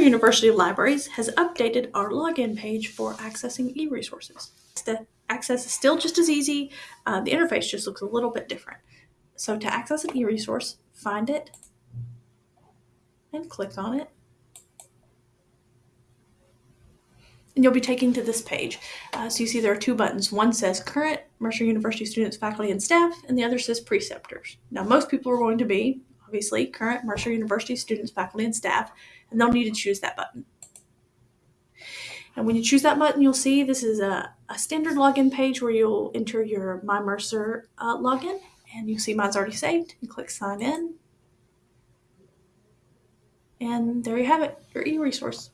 University Libraries has updated our login page for accessing e-resources. The access is still just as easy. Uh, the interface just looks a little bit different. So to access an e-resource, find it and click on it. And you'll be taken to this page. Uh, so you see there are two buttons. One says current Mercer University students, faculty, and staff, and the other says preceptors. Now, most people are going to be, obviously, current Mercer University students, faculty, and staff, and they'll need to choose that button. And when you choose that button, you'll see this is a, a standard login page where you'll enter your My Mercer uh, login, and you see mine's already saved. You click sign in, and there you have it, your e-resource.